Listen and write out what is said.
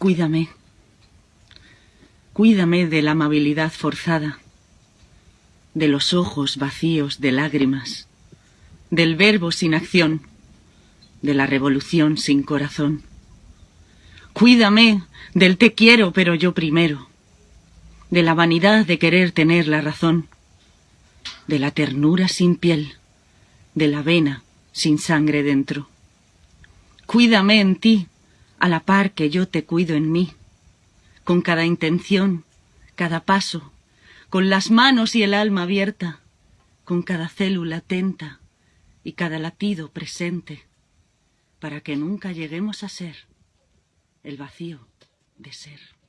Cuídame. Cuídame de la amabilidad forzada, de los ojos vacíos de lágrimas, del verbo sin acción, de la revolución sin corazón. Cuídame del te quiero pero yo primero, de la vanidad de querer tener la razón, de la ternura sin piel, de la vena sin sangre dentro. Cuídame en ti, a la par que yo te cuido en mí, con cada intención, cada paso, con las manos y el alma abierta, con cada célula atenta y cada latido presente, para que nunca lleguemos a ser el vacío de ser.